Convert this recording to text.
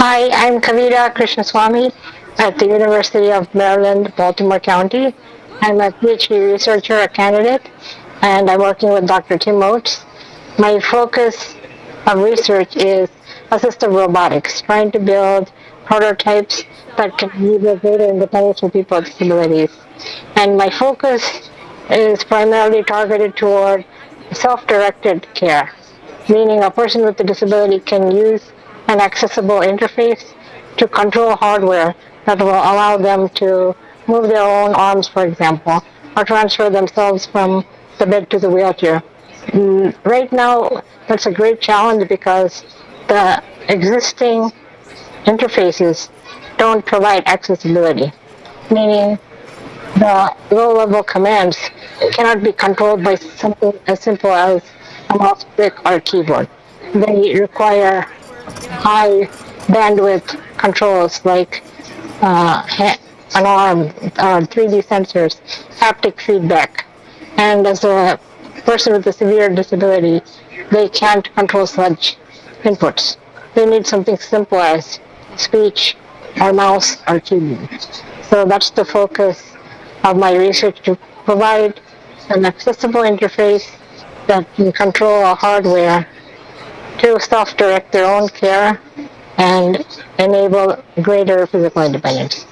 Hi, I'm Kavita Krishnaswamy at the University of Maryland, Baltimore County. I'm a PhD researcher, a candidate, and I'm working with Dr. Tim Oates. My focus of research is assistive robotics, trying to build prototypes that can enable greater independence for people with disabilities. And my focus is primarily targeted toward self-directed care, meaning a person with a disability can use an accessible interface to control hardware that will allow them to move their own arms, for example, or transfer themselves from the bed to the wheelchair. Mm, Right now, that's a great challenge because the existing interfaces don't provide accessibility, meaning the low-level commands cannot be controlled by something as simple as a mouse click or a keyboard. They require high bandwidth controls like uh, an arm, uh, 3D sensors, haptic feedback. And as a person with a severe disability, they can't control such inputs. They need something simple as speech or mouse or keyboard. So that's the focus of my research to provide an accessible interface that can control a hardware to self-direct their own care and enable greater physical independence.